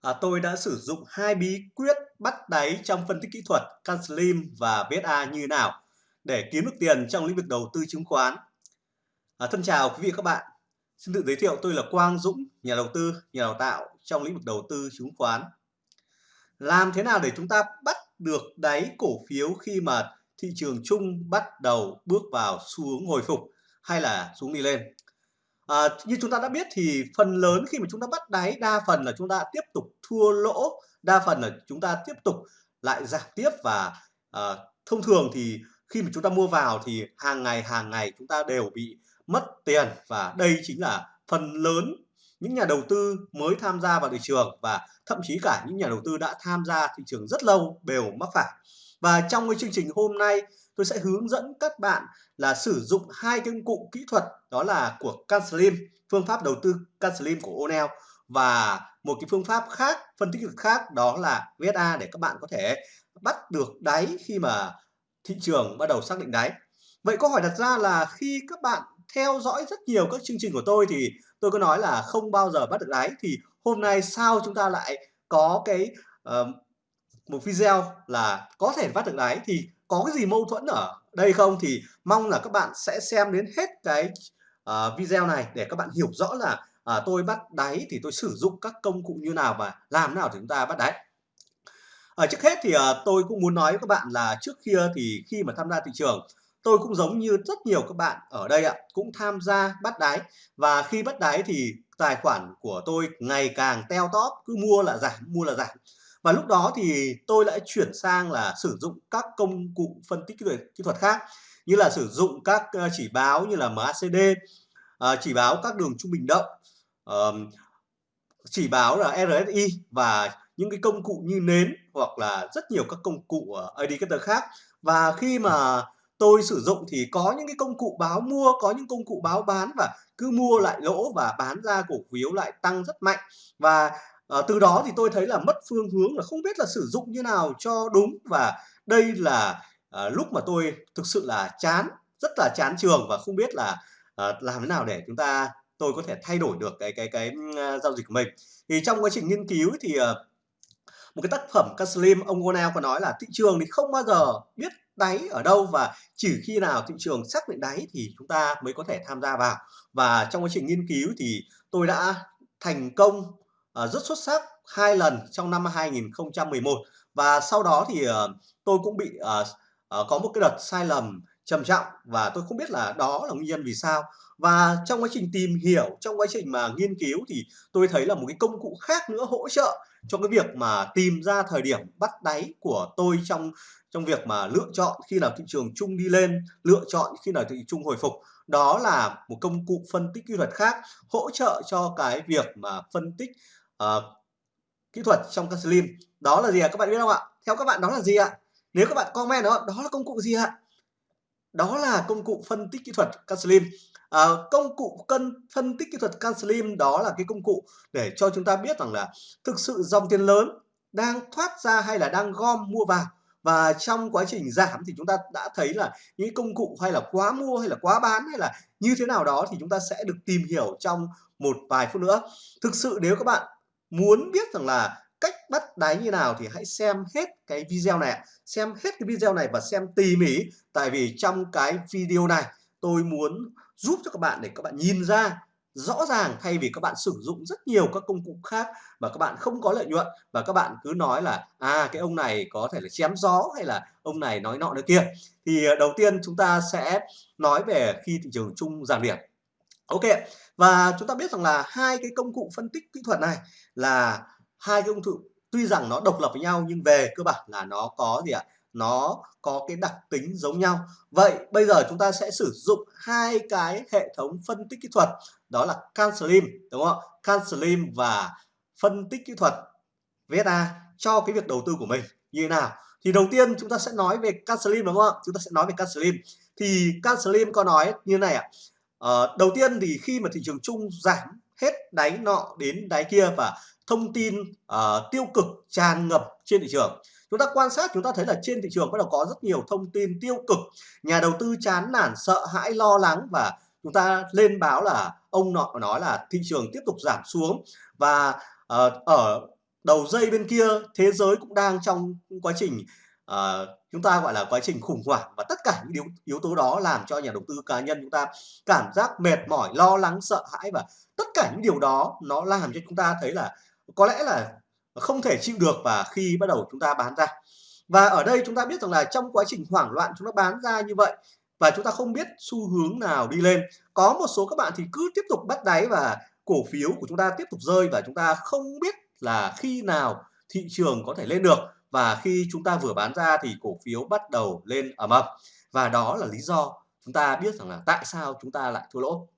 À, tôi đã sử dụng hai bí quyết bắt đáy trong phân tích kỹ thuật CanSlim và VSA như nào để kiếm được tiền trong lĩnh vực đầu tư chứng khoán. À, thân chào quý vị và các bạn. Xin tự giới thiệu tôi là Quang Dũng, nhà đầu tư, nhà đào tạo trong lĩnh vực đầu tư chứng khoán. Làm thế nào để chúng ta bắt được đáy cổ phiếu khi mà thị trường chung bắt đầu bước vào xu hướng hồi phục hay là xuống đi lên? À, như chúng ta đã biết thì phần lớn khi mà chúng ta bắt đáy đa phần là chúng ta tiếp tục thua lỗ, đa phần là chúng ta tiếp tục lại giảm tiếp và à, thông thường thì khi mà chúng ta mua vào thì hàng ngày hàng ngày chúng ta đều bị mất tiền và đây chính là phần lớn những nhà đầu tư mới tham gia vào thị trường và thậm chí cả những nhà đầu tư đã tham gia thị trường rất lâu đều mắc phải. Và trong cái chương trình hôm nay tôi sẽ hướng dẫn các bạn là sử dụng hai công cụ kỹ thuật đó là của CanSlim, phương pháp đầu tư CanSlim của Onel và một cái phương pháp khác, phân tích khác đó là VSA để các bạn có thể bắt được đáy khi mà thị trường bắt đầu xác định đáy. Vậy câu hỏi đặt ra là khi các bạn theo dõi rất nhiều các chương trình của tôi thì tôi có nói là không bao giờ bắt được đáy thì hôm nay sao chúng ta lại có cái uh, một video là có thể bắt được đáy thì có cái gì mâu thuẫn ở đây không? Thì mong là các bạn sẽ xem đến hết cái uh, video này để các bạn hiểu rõ là uh, tôi bắt đáy thì tôi sử dụng các công cụ như nào và làm nào để chúng ta bắt đáy. Ở trước hết thì uh, tôi cũng muốn nói với các bạn là trước kia thì khi mà tham gia thị trường tôi cũng giống như rất nhiều các bạn ở đây ạ cũng tham gia bắt đáy. Và khi bắt đáy thì tài khoản của tôi ngày càng teo tóp cứ mua là giảm mua là giảm và lúc đó thì tôi lại chuyển sang là sử dụng các công cụ phân tích kỹ thuật, kỹ thuật khác như là sử dụng các ờ, chỉ báo như là MACD ờ, chỉ báo các đường trung bình động chỉ báo là RSI và những cái công cụ như nến hoặc là rất nhiều các công cụ indicator khác. Và khi mà tôi sử dụng thì có những cái công cụ báo mua có những công cụ báo bán và cứ mua lại lỗ và bán ra cổ phiếu lại tăng rất mạnh. Và à, từ đó thì tôi thấy là mất phương hướng là không biết là sử dụng như nào cho đúng và đây là à, lúc mà tôi thực sự là chán rất là chán trường và không biết là à, làm thế nào để chúng ta tôi có thể thay đổi được cái cái cái uh, giao dịch của mình. Thì trong quá trình nghiên cứu thì uh, một cái tác phẩm Kaslim ông Gonel có nói là thị trường thì không bao giờ biết đáy ở đâu và chỉ khi nào thị trường xác định đáy thì chúng ta mới có thể tham gia vào. Và trong quá trình nghiên cứu thì tôi đã thành công Ờ, rất xuất sắc, hai lần trong năm 2011 và sau đó thì ờ, tôi cũng bị ờ, có một cái đợt sai lầm trầm trọng và tôi không biết là đó là nguyên nhân vì sao. Và trong quá trình tìm hiểu, trong quá trình mà nghiên cứu thì tôi thấy là một cái công cụ khác nữa hỗ trợ cho cái việc mà tìm ra thời điểm bắt đáy của tôi trong trong việc mà lựa chọn khi nào thị trường chung đi lên, lựa chọn khi nào thị trường chung hồi phục. Đó là một công cụ phân tích kỹ thuật khác hỗ trợ cho cái việc mà phân tích uh, kỹ thuật trong các slim đó là gì ạ? Các bạn biết không ạ? Theo các bạn đó là gì ạ? Nếu các bạn comment đó đó là công cụ gì ạ? Đó là công cụ phân tích kỹ thuật CanSlim à, ờ, công cụ cân phân tích kỹ thuật CanSlim đó là cái công cụ để cho chúng ta biết rằng là thực sự dòng tiền lớn đang thoát ra hay là đang gom mua vào. Và trong quá trình giảm thì chúng ta đã thấy là những công cụ hay là quá mua hay là quá bán hay là như thế nào đó thì chúng ta sẽ được tìm hiểu trong một vài phút nữa. Thực sự nếu các bạn muốn biết rằng là cách bắt đáy như nào thì hãy xem hết cái video này xem hết cái video này và xem tỉ mỉ. Tại vì trong cái video này, tôi muốn giúp cho các bạn để các bạn nhìn ra rõ ràng, thay vì các bạn sử dụng rất nhiều các công cụ khác mà các bạn không có lợi nhuận và các bạn cứ nói là à cái ông này có thể là chém gió hay là ông này nói nọ nói kia. Thì ờ, đầu tiên chúng ta sẽ nói về khi thị trường chung giảm điểm ok và chúng ta biết rằng là hai cái công cụ phân tích kỹ thuật này là hai cái công cụ tuy rằng nó độc lập với nhau nhưng về cơ bản là nó có gì ạ? Nó có cái đặc tính giống nhau. Vậy bây giờ chúng ta sẽ sử dụng hai cái hệ thống phân tích kỹ thuật đó là CanSlim đúng không CanSlim và phân tích kỹ thuật VSA cho cái việc đầu tư của mình như thế nào? Thì đầu tiên chúng ta sẽ nói về CanSlim đúng không chúng ta sẽ nói về CanSlim thì CanSlim có nói như này ạ. à, Ờ, đầu tiên thì khi mà thị trường chung giảm hết đáy nọ đến đáy kia và thông tin uh, tiêu cực tràn ngập trên thị trường chúng ta quan sát chúng ta thấy là trên thị trường bắt đầu có rất nhiều thông tin tiêu cực. Nhà đầu tư chán nản sợ hãi lo lắng và chúng ta lên báo là ông nọ nói là thị trường tiếp tục giảm xuống và uh, ở đầu dây bên kia thế giới cũng đang trong quá trình uh, chúng ta gọi là quá trình khủng hoảng và tất cả những yếu, yếu tố đó làm cho nhà đầu tư cá nhân chúng ta cảm giác mệt mỏi lo lắng sợ hãi và tất cả những điều đó nó làm cho chúng ta thấy là có lẽ là không thể chịu được và khi bắt đầu chúng ta bán ra. Và ở đây chúng ta biết rằng là trong quá trình hoảng loạn chúng ta bán ra như vậy và chúng ta không biết xu hướng nào đi lên có một số các bạn thì cứ tiếp tục bắt đáy và cổ phiếu của chúng ta tiếp tục rơi và chúng ta không biết là khi nào thị trường có thể lên được và khi chúng ta vừa bán ra thì cổ phiếu bắt đầu lên ầm ầm. Và đó là lý do chúng ta biết rằng là tại sao chúng ta lại thua lỗ.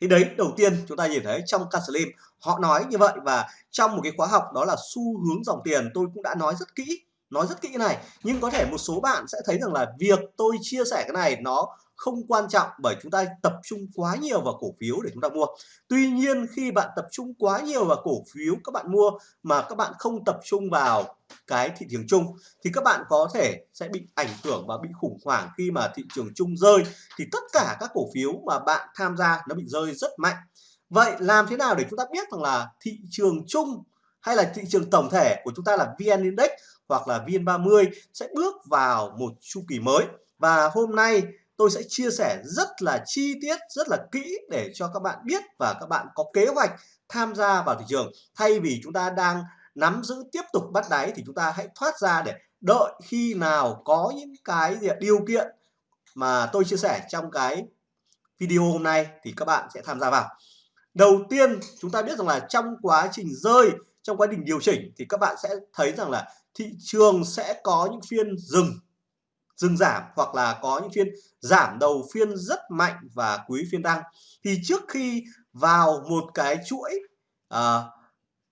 Thì đấy, đầu tiên chúng ta nhìn thấy trong Caslim họ nói như vậy và trong một cái khóa học đó là xu hướng dòng tiền, tôi cũng đã nói rất kỹ, nói rất kỹ cái này. Nhưng có thể một số bạn sẽ thấy rằng là việc tôi chia sẻ cái này nó không quan trọng bởi chúng ta tập trung quá nhiều vào cổ phiếu để chúng ta mua. Tuy nhiên, khi bạn tập trung quá nhiều vào cổ phiếu các bạn mua mà các bạn không tập trung vào cái thị trường chung, thì các bạn có thể sẽ bị ảnh hưởng và bị khủng hoảng khi mà thị trường chung rơi, thì tất cả các cổ phiếu mà bạn tham gia nó bị rơi rất mạnh. Vậy làm thế nào để chúng ta biết rằng là thị trường chung hay là thị trường tổng thể của chúng ta là VN Index hoặc là VN30 sẽ bước vào một chu kỳ mới? Và hôm nay tôi sẽ chia sẻ rất là chi tiết, rất là kỹ để cho các bạn biết và các bạn có kế hoạch tham gia vào thị trường. Thay vì chúng ta đang nắm giữ tiếp tục bắt đáy thì chúng ta hãy thoát ra để đợi khi nào có những cái điều kiện mà tôi chia sẻ trong cái video hôm nay thì các bạn sẽ tham gia vào. Đầu tiên, chúng ta biết rằng là trong quá trình rơi, trong quá trình điều chỉnh thì các bạn sẽ thấy rằng là thị trường sẽ có những phiên dừng dừng giảm hoặc là có những phiên giảm đầu phiên rất mạnh và cuối phiên tăng. Thì trước khi vào một cái chuỗi à,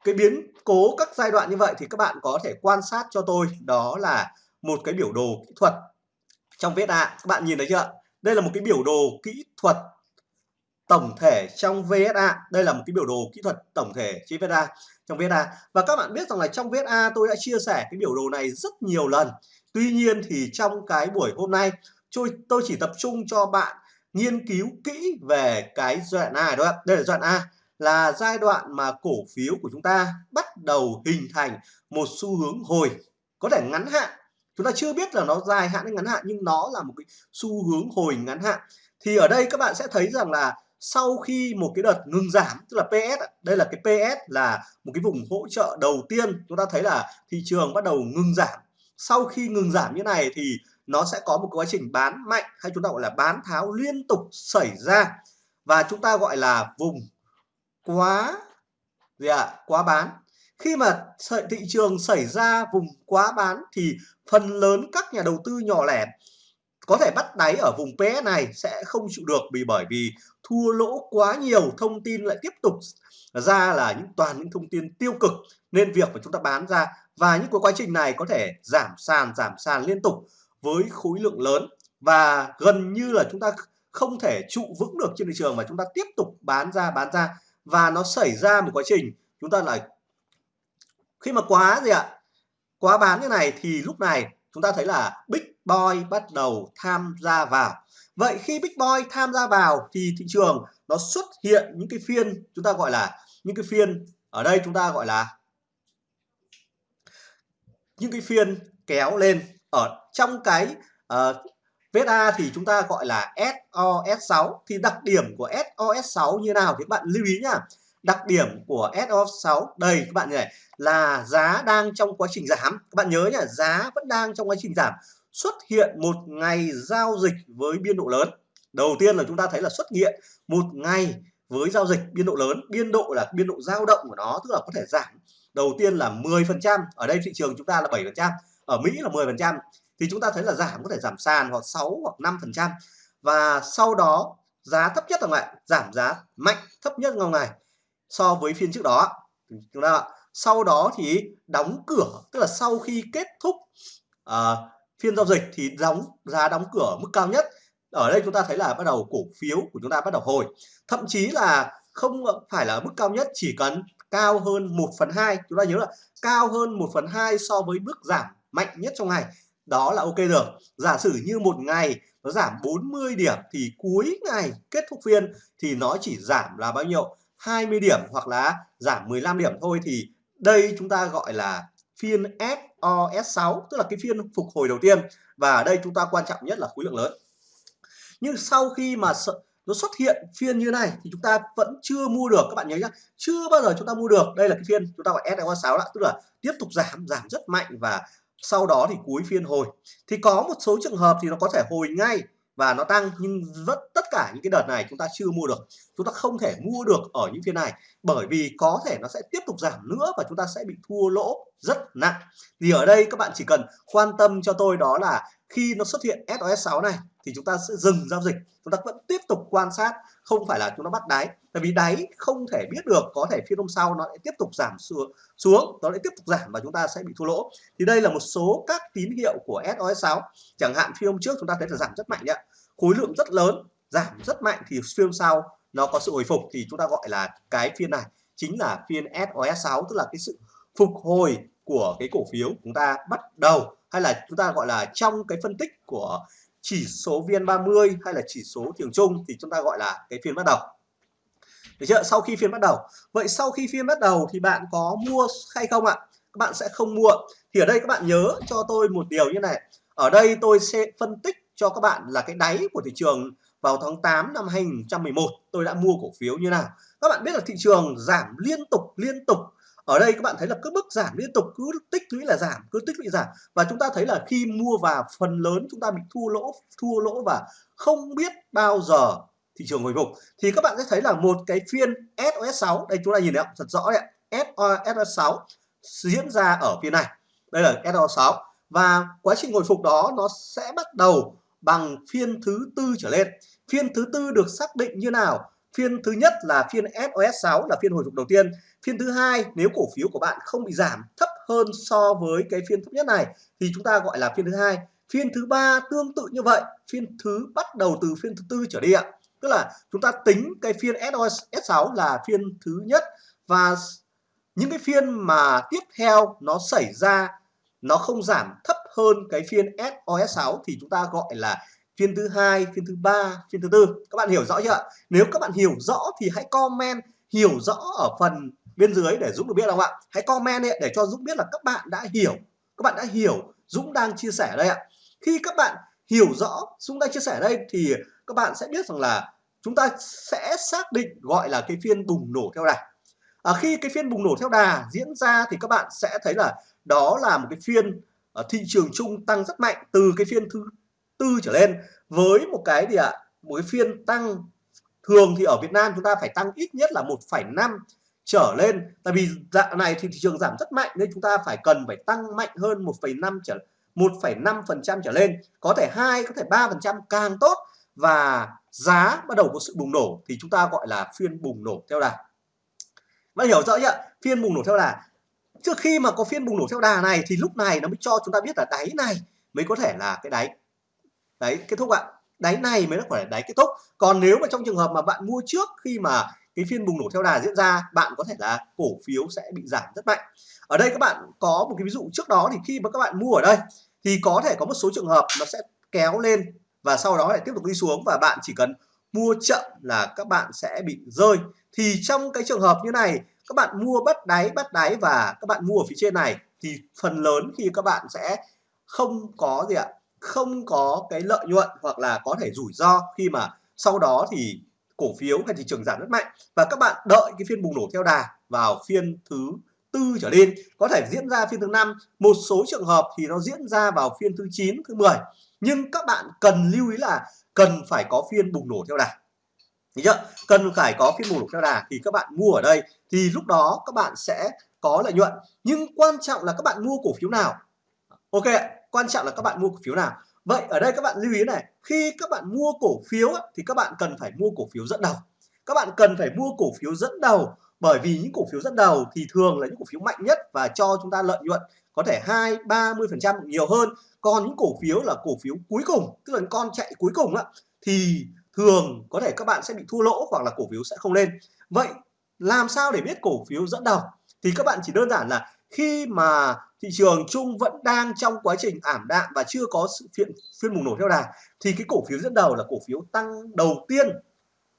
cái biến cố các giai đoạn như vậy thì các bạn có thể quan sát cho tôi. Đó là một cái biểu đồ kỹ thuật trong VSA các bạn nhìn thấy chưa đây là một cái biểu đồ kỹ thuật tổng thể trong VSA đây là một cái biểu đồ kỹ thuật tổng thể trên VSA trong VSA và các bạn biết rằng là trong VSA tôi đã chia sẻ cái biểu đồ này rất nhiều lần. Tuy nhiên thì trong cái buổi hôm nay, tôi tôi chỉ tập trung cho bạn nghiên cứu kỹ về cái giai đoạn A đó đây là giai đoạn A, là giai đoạn mà cổ phiếu của chúng ta bắt đầu hình thành một xu hướng hồi, có thể ngắn hạn. Chúng ta chưa biết là nó dài hạn hay ngắn hạn, nhưng nó là một cái xu hướng hồi ngắn hạn. Thì ở đây các bạn sẽ thấy rằng là sau khi một cái đợt ngừng giảm, tức là PS đây là cái PS là một cái vùng hỗ trợ đầu tiên, chúng ta thấy là thị trường bắt đầu ngừng giảm sau khi ngừng giảm như này thì nó sẽ có một quá trình bán mạnh hay chúng ta gọi là bán tháo liên tục xảy ra và chúng ta gọi là vùng quá gì ạ à? quá bán khi mà thị trường xảy ra vùng quá bán thì phần lớn các nhà đầu tư nhỏ lẻ có thể bắt đáy ở vùng PS này sẽ không chịu được vì bởi vì thua lỗ quá nhiều, thông tin lại tiếp tục ra là những, toàn những thông tin tiêu cực. Nên việc mà chúng ta bán ra và những cái quá trình này có thể giảm sàn giảm sàn liên tục với khối lượng lớn. Và gần như là chúng ta không thể trụ vững được trên thị trường mà chúng ta tiếp tục bán ra bán ra. Và nó xảy ra một quá trình chúng ta lại, khi mà quá gì ạ? Quá bán như này thì lúc này chúng ta thấy là bích Boy bắt đầu tham gia vào. Vậy khi Big Boy tham gia vào thì thị trường nó xuất hiện những cái phiên chúng ta gọi là những cái phiên ở đây chúng ta gọi là những cái phiên kéo lên. Ở trong cái ờ, uh, VSA thì chúng ta gọi là SOS6 thì đặc điểm của SOS6 như nào thì bạn lưu ý nhá. Đặc điểm của SOS6 đây các bạn này là giá đang trong quá trình giảm. Các bạn nhớ nhá giá vẫn đang trong quá trình giảm xuất hiện một ngày giao dịch với biên độ lớn. Đầu tiên là chúng ta thấy là xuất hiện một ngày với giao dịch biên độ lớn. Biên độ là biên độ dao động của nó tức là có thể giảm. Đầu tiên là 10% ở đây thị trường chúng ta là 7% ở Mỹ là 10% thì chúng ta thấy là giảm có thể giảm sàn hoặc 6 hoặc 5% và sau đó giá thấp nhất là ngày giảm giá mạnh thấp nhất trong ngày so với phiên trước đó. Chúng ta sau đó thì đóng cửa tức là sau khi kết thúc uh, phiên giao dịch thì đóng, giá đóng cửa mức cao nhất. Ở đây chúng ta thấy là bắt đầu cổ phiếu của chúng ta bắt đầu hồi. Thậm chí là không phải là mức cao nhất, chỉ cần cao hơn 1 phần 2 chúng ta nhớ là cao hơn 1 phần 2 so với bước giảm mạnh nhất trong ngày. Đó là ok rồi. Giả sử như một ngày nó giảm 40 điểm thì cuối ngày kết thúc phiên thì nó chỉ giảm là bao nhiêu? 20 điểm hoặc là giảm 15 điểm thôi. Thì đây chúng ta gọi là phiên SOS6 tức là cái phiên phục hồi đầu tiên. Và ở đây chúng ta quan trọng nhất là khối lượng lớn. Nhưng sau khi mà nó xuất hiện phiên như này thì chúng ta vẫn chưa mua được. Các bạn nhớ nhá, chưa bao giờ chúng ta mua được. Đây là cái phiên chúng ta gọi SOS6 đã tức là tiếp tục giảm giảm rất mạnh và sau đó thì cuối phiên hồi. Thì có một số trường hợp thì nó có thể hồi ngay và nó tăng nhưng rất cả những cái đợt này chúng ta chưa mua được, chúng ta không thể mua được ở những phiên này, bởi vì có thể nó sẽ tiếp tục giảm nữa và chúng ta sẽ bị thua lỗ rất nặng. Thì ở đây các bạn chỉ cần quan tâm cho tôi đó là khi nó xuất hiện SOS6 này, thì chúng ta sẽ dừng giao dịch, chúng ta vẫn tiếp tục quan sát, không phải là chúng ta bắt đáy. Tại vì đáy không thể biết được, có thể phiên hôm sau nó lại tiếp tục giảm xuống xuống, nó lại tiếp tục giảm và chúng ta sẽ bị thua lỗ. Thì đây là một số các tín hiệu của SOS6 chẳng hạn phiên hôm trước chúng ta thấy là giảm rất mạnh nhé khối lượng rất lớn giảm rất mạnh thì phiên sau nó có sự hồi phục thì chúng ta gọi là cái phiên này chính là phiên SOS6 tức là cái sự phục hồi của cái cổ phiếu chúng ta bắt đầu, hay là chúng ta gọi là trong cái phân tích của chỉ số VN30 hay là chỉ số trường chung thì chúng ta gọi là cái phiên bắt đầu. Được chưa? Sau khi phiên bắt đầu. Vậy sau khi phiên bắt đầu thì bạn có mua hay không ạ? Các bạn sẽ không mua. Thì ở đây các bạn nhớ cho tôi một điều như này. Ở đây tôi sẽ phân tích cho các bạn là cái đáy của thị trường vào tháng 8 năm 2011 tôi đã mua cổ phiếu như nào? Các bạn biết là thị trường giảm liên tục liên tục. Ở đây các bạn thấy là cứ mức giảm liên tục, cứ tích lũy là giảm, cứ tích lũy giảm. Và chúng ta thấy là khi mua vào phần lớn, chúng ta bị thua lỗ thua lỗ và không biết bao giờ thị trường hồi phục. Thì các bạn sẽ thấy là một cái phiên SOS6 đây chúng ta nhìn thấy thật rõ đấy SOS6 diễn ra ở phiên này. Đây là SOS6 và quá trình hồi phục đó nó sẽ bắt đầu bằng phiên thứ tư trở lên phiên thứ tư được xác định như nào? Phiên thứ nhất là phiên SOS6 là phiên hồi phục đầu tiên. Phiên thứ hai, nếu cổ phiếu của bạn không bị giảm thấp hơn so với cái phiên thấp nhất này, thì chúng ta gọi là phiên thứ hai. Phiên thứ ba tương tự như vậy, phiên thứ bắt đầu từ phiên thứ tư trở đi ạ. Tức là chúng ta tính cái phiên SOS6 là phiên thứ nhất và những cái phiên mà tiếp theo nó xảy ra, nó không giảm thấp hơn cái phiên SOS6 thì chúng ta gọi là phiên thứ hai phiên thứ ba phiên thứ tư. Các bạn hiểu rõ chưa nếu các bạn hiểu rõ thì hãy comment hiểu rõ ở phần bên dưới để Dũng được biết không ạ? Hãy comment để cho Dũng biết là các bạn đã hiểu. Các bạn đã hiểu Dũng đang chia sẻ đây ạ. Khi các bạn hiểu rõ Dũng đang chia sẻ đây thì các bạn sẽ biết rằng là chúng ta sẽ xác định gọi là cái phiên bùng nổ theo đà. À, khi cái phiên bùng nổ theo đà diễn ra thì các bạn sẽ thấy là đó là một cái phiên ờ, thị trường chung tăng rất mạnh từ cái phiên thứ tư trở lên với một cái gì ạ? Một cái phiên tăng thường thì ở Việt Nam chúng ta phải tăng ít nhất là 1,5 trở lên. Tại vì dạng này thì thị trường giảm rất mạnh nên chúng ta phải cần phải tăng mạnh hơn 1,5 trở 1,5% trở lên. Có thể hai có thể 3% càng tốt và giá bắt đầu có sự bùng nổ thì chúng ta gọi là phiên bùng nổ theo đà. Bạn hiểu rõ chưa phiên bùng nổ theo đà. Trước khi mà có phiên bùng nổ theo đà này thì lúc này nó mới cho chúng ta biết là đáy này mới có thể là cái đáy đấy, kết thúc ạ. Đáy này mới là phải đáy kết thúc. Còn nếu mà trong trường hợp mà bạn mua trước khi mà cái phiên bùng nổ theo đà diễn ra, bạn có thể là cổ phiếu sẽ bị giảm rất mạnh. Ở đây các bạn có một cái ví dụ trước đó thì khi mà các bạn mua ở đây, thì có thể có một số trường hợp nó sẽ kéo lên và sau đó lại tiếp tục đi xuống và bạn chỉ cần mua chậm là các bạn sẽ bị rơi. Thì trong cái trường hợp như này, các bạn mua bắt đáy bắt đáy và các bạn mua ở phía trên này, thì phần lớn khi các bạn sẽ không có gì ạ không có cái lợi nhuận hoặc là có thể rủi ro khi mà sau đó thì cổ phiếu hay thị trường giảm rất mạnh và các bạn đợi cái phiên bùng nổ theo đà vào phiên thứ tư trở lên có thể diễn ra phiên thứ năm một số trường hợp thì nó diễn ra vào phiên thứ 9 thứ 10 nhưng các bạn cần lưu ý là cần phải có phiên bùng nổ theo đà chưa? Cần phải có phiên bùng nổ theo đà thì các bạn mua ở đây thì lúc đó các bạn sẽ có lợi nhuận. Nhưng quan trọng là các bạn mua cổ phiếu nào. Ok, quan trọng là các bạn mua cổ phiếu nào. Vậy ở đây các bạn lưu ý này, khi các bạn mua cổ phiếu thì các bạn cần phải mua cổ phiếu dẫn đầu. Các bạn cần phải mua cổ phiếu dẫn đầu bởi vì những cổ phiếu dẫn đầu thì thường là những cổ phiếu mạnh nhất và cho chúng ta lợi nhuận có thể 2 30% nhiều hơn. Còn những cổ phiếu là cổ phiếu cuối cùng, tức là con chạy cuối cùng á thì thường có thể các bạn sẽ bị thua lỗ hoặc là cổ phiếu sẽ không lên. Vậy làm sao để biết cổ phiếu dẫn đầu? Thì các bạn chỉ đơn giản là khi mà thị trường chung vẫn đang trong quá trình ảm đạm và chưa có sự phiên phiên bùng nổ theo đà, thì cái cổ phiếu dẫn đầu là cổ phiếu tăng đầu tiên,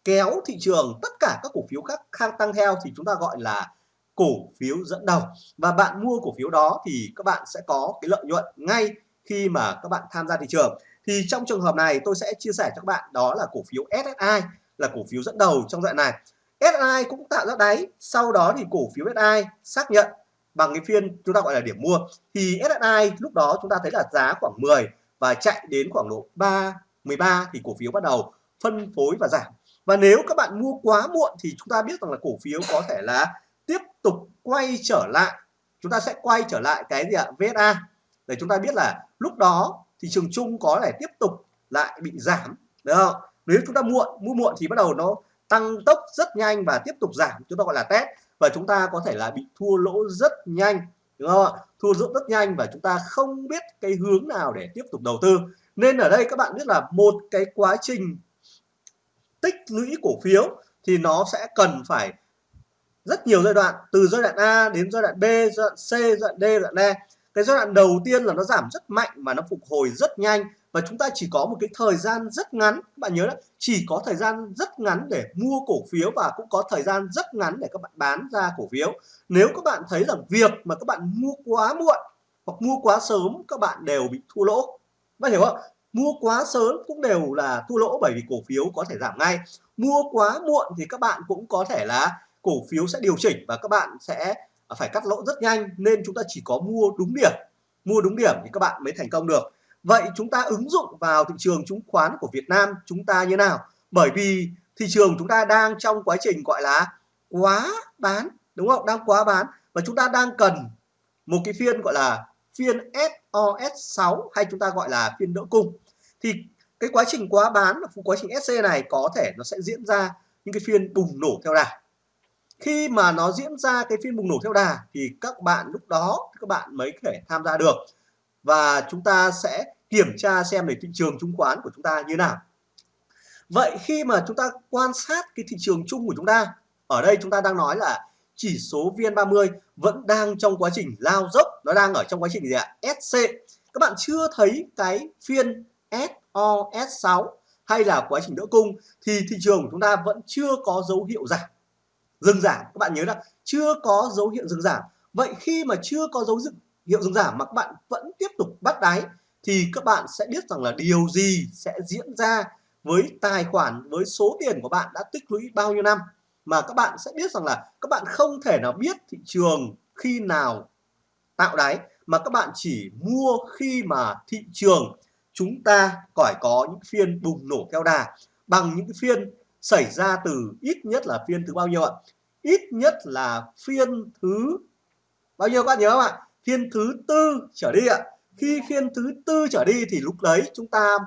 kéo thị trường tất cả các cổ phiếu khác khác tăng theo thì chúng ta gọi là cổ phiếu dẫn đầu. Và bạn mua cổ phiếu đó thì các bạn sẽ có cái lợi nhuận ngay khi mà các bạn tham gia thị trường. Thì trong trường hợp này tôi sẽ chia sẻ cho các bạn, đó là cổ phiếu SSI là cổ phiếu dẫn đầu trong đoạn này. SSI cũng tạo ra đáy, sau đó thì cổ phiếu SSI xác nhận bằng cái phiên chúng ta gọi là điểm mua, thì SSI lúc đó chúng ta thấy là giá khoảng 10 và chạy đến khoảng độ 3 13 thì cổ phiếu bắt đầu phân phối và giảm. Và nếu các bạn mua quá muộn thì chúng ta biết rằng là cổ phiếu có thể là tiếp tục quay trở lại. Chúng ta sẽ quay trở lại cái gì ạ? VSA để chúng ta biết là lúc đó thị trường chung có thể tiếp tục lại bị giảm, được không? Nếu chúng ta muộn, mua muộn thì bắt đầu nó tăng tốc rất nhanh và tiếp tục giảm, chúng ta gọi là test và chúng ta có thể là bị thua lỗ rất nhanh, đúng không ạ? Thua lỗ rất nhanh và chúng ta không biết cái hướng nào để tiếp tục đầu tư. Nên ở đây các bạn biết là một cái quá trình tích lũy cổ phiếu thì nó sẽ cần phải rất nhiều giai đoạn, từ giai đoạn A đến giai đoạn B, giai đoạn C, giai đoạn D, giai đoạn E cái giai đoạn đầu tiên là nó giảm rất mạnh mà nó phục hồi rất nhanh. Và chúng ta chỉ có một cái thời gian rất ngắn. Các bạn nhớ đấy chỉ có thời gian rất ngắn để mua cổ phiếu và cũng có thời gian rất ngắn để các bạn bán ra cổ phiếu. Nếu các bạn thấy rằng việc mà các bạn mua quá muộn hoặc mua quá sớm, các bạn đều bị thua lỗ. Bạn hiểu không? Mua quá sớm cũng đều là thua lỗ bởi vì cổ phiếu có thể giảm ngay. Mua quá muộn thì các bạn cũng có thể là cổ phiếu sẽ điều chỉnh và các bạn sẽ phải cắt lỗ rất nhanh nên chúng ta chỉ có mua đúng điểm. Mua đúng điểm thì các bạn mới thành công được. Vậy chúng ta ứng dụng vào thị trường chứng khoán của Việt Nam chúng ta như nào? Bởi vì thị trường chúng ta đang trong quá trình gọi là quá bán, đúng không? Đang quá bán và chúng ta đang cần một cái phiên gọi là phiên SOS6 hay chúng ta gọi là phiên đỡ cung. Thì cái quá trình quá bán và quá trình SC này có thể nó sẽ diễn ra những cái phiên bùng nổ theo đà khi mà nó diễn ra cái phiên bùng nổ theo đà thì các bạn lúc đó, các bạn mới có thể tham gia được. Và chúng ta sẽ kiểm tra xem để thị trường chứng khoán của chúng ta như nào. Vậy khi mà chúng ta quan sát cái thị trường chung của chúng ta, ở đây chúng ta đang nói là chỉ số VN30 vẫn đang trong quá trình lao dốc, nó đang ở trong quá trình gì ạ? SC các bạn chưa thấy cái phiên SOS6 hay là quá trình đỡ cung thì thị trường của chúng ta vẫn chưa có dấu hiệu giảm dừng giảm. Các bạn nhớ là chưa có dấu hiệu dừng giảm. Vậy khi mà chưa có dấu hiệu dừng giảm mà các bạn vẫn tiếp tục bắt đáy, thì các bạn sẽ biết rằng là điều gì sẽ diễn ra với tài khoản, với số tiền của bạn đã tích lũy bao nhiêu năm. Mà các bạn sẽ biết rằng là các bạn không thể nào biết thị trường khi nào tạo đáy, mà các bạn chỉ mua khi mà thị trường chúng ta phải có những phiên bùng nổ theo đà. Bằng những phiên xảy ra từ ít nhất là phiên thứ bao nhiêu ạ? Ít nhất là phiên thứ bao nhiêu các bạn nhớ không ạ? Phiên thứ tư trở đi ạ. Khi phiên thứ tư trở đi thì lúc đấy chúng ta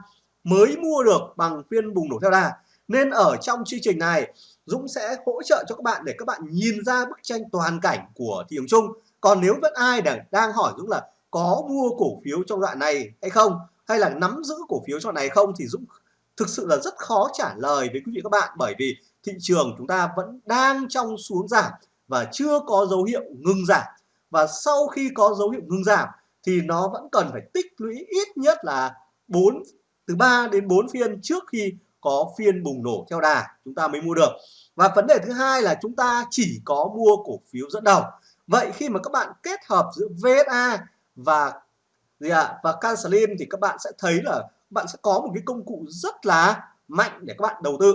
mới mua được bằng phiên bùng nổ theo đà. Nên ở trong chương trình này, Dũng sẽ hỗ trợ cho các bạn để các bạn nhìn ra bức tranh toàn cảnh của thị trường chung. Còn nếu vẫn ai đang đang hỏi Dũng là có mua cổ phiếu trong đoạn này hay không, hay là nắm giữ cổ phiếu trong này không, thì Dũng thực sự là rất khó trả lời với quý vị các bạn bởi vì thị trường chúng ta vẫn đang trong xuống giảm và chưa có dấu hiệu ngừng giảm. Và sau khi có dấu hiệu ngừng giảm thì nó vẫn cần phải tích lũy ít nhất là 4 từ 3 đến 4 phiên trước khi có phiên bùng nổ theo đà chúng ta mới mua được. Và vấn đề thứ hai là chúng ta chỉ có mua cổ phiếu dẫn đầu. Vậy khi mà các bạn kết hợp giữa VSA và gì ạ? À, và cancelin thì các bạn sẽ thấy là bạn sẽ có một cái công cụ rất là mạnh để các bạn đầu tư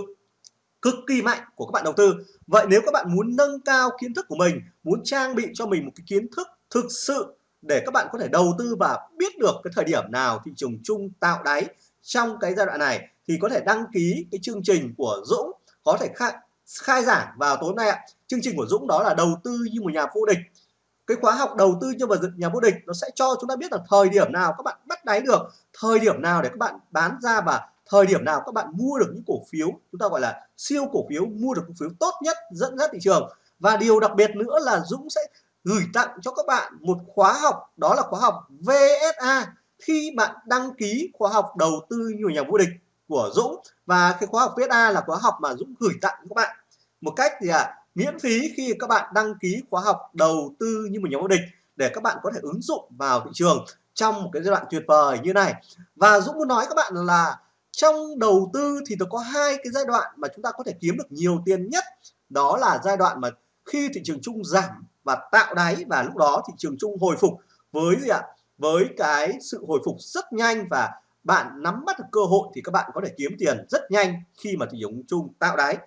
cực kỳ mạnh của các bạn đầu tư. Vậy nếu các bạn muốn nâng cao kiến thức của mình muốn trang bị cho mình một cái kiến thức thực sự để các bạn có thể đầu tư và biết được cái thời điểm nào thị trường chung tạo đáy trong cái giai đoạn này thì có thể đăng ký cái chương trình của Dũng có thể khai, khai giảng vào tối nay ạ. Chương trình của Dũng đó là đầu tư như một nhà vô địch cái khóa học đầu tư cho vào nhà vô địch nó sẽ cho chúng ta biết là thời điểm nào các bạn bắt đáy được thời điểm nào để các bạn bán ra và thời điểm nào các bạn mua được những cổ phiếu chúng ta gọi là siêu cổ phiếu mua được cổ phiếu tốt nhất dẫn dắt thị trường. Và điều đặc biệt nữa là Dũng sẽ gửi tặng cho các bạn một khóa học đó là khóa học VSA khi bạn đăng ký khóa học đầu tư như nhà vô địch của Dũng. Và cái khóa học VSA là khóa học mà Dũng gửi tặng các bạn. Một cách gì ạ à, miễn phí khi các bạn đăng ký khóa học đầu tư như một nhóm vô địch để các bạn có thể ứng dụng vào thị trường trong một cái giai đoạn tuyệt vời như này. Và Dũng muốn nói các bạn là trong đầu tư thì nó có hai cái giai đoạn mà chúng ta có thể kiếm được nhiều tiền nhất. Đó là giai đoạn mà khi thị trường chung giảm và tạo đáy và lúc đó thị trường chung hồi phục với gì ạ? Với cái sự hồi phục rất nhanh và bạn nắm bắt được cơ hội thì các bạn có thể kiếm tiền rất nhanh khi mà thị trường chung tạo đáy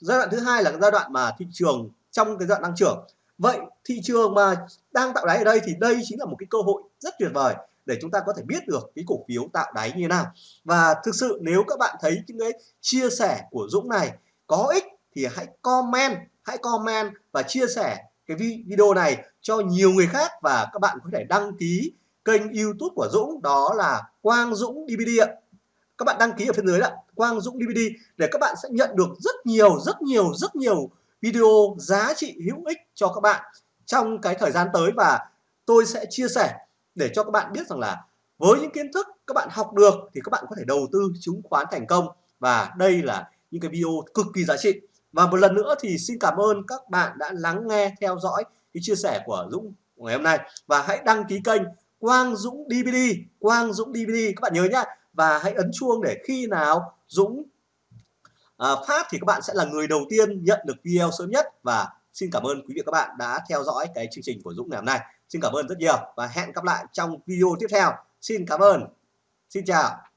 giai đoạn thứ hai là giai đoạn mà thị trường trong cái giai đoạn tăng trưởng. Vậy thị trường mà đang tạo đáy ở đây thì đây chính là một cái cơ hội rất tuyệt vời để chúng ta có thể biết được cái cổ phiếu tạo đáy như thế nào. Và thực sự nếu các bạn thấy những cái chia sẻ của Dũng này có ích thì hãy comment hãy comment và chia sẻ cái video này cho nhiều người khác và các bạn có thể đăng ký kênh YouTube của Dũng, đó là Quang Dũng DVD ạ các bạn đăng ký ở phía dưới đó. Quang Dũng DVD để các bạn sẽ nhận được rất nhiều rất nhiều rất nhiều video giá trị hữu ích cho các bạn trong cái thời gian tới và tôi sẽ chia sẻ để cho các bạn biết rằng là với những kiến thức các bạn học được thì các bạn có thể đầu tư chứng khoán thành công. Và đây là những cái video cực kỳ giá trị. Và một lần nữa thì xin cảm ơn các bạn đã lắng nghe, theo dõi cái chia sẻ của Dũng ngày hôm nay. Và hãy đăng ký kênh Quang Dũng DVD Quang Dũng DVD các bạn nhớ nhá và hãy ấn chuông để khi nào Dũng à, phát thì các bạn sẽ là người đầu tiên nhận được video sớm nhất. Và xin cảm ơn quý vị các bạn đã theo dõi cái chương trình của Dũng ngày hôm nay. Xin cảm ơn rất nhiều và hẹn gặp lại trong video tiếp theo. Xin cảm ơn. Xin chào.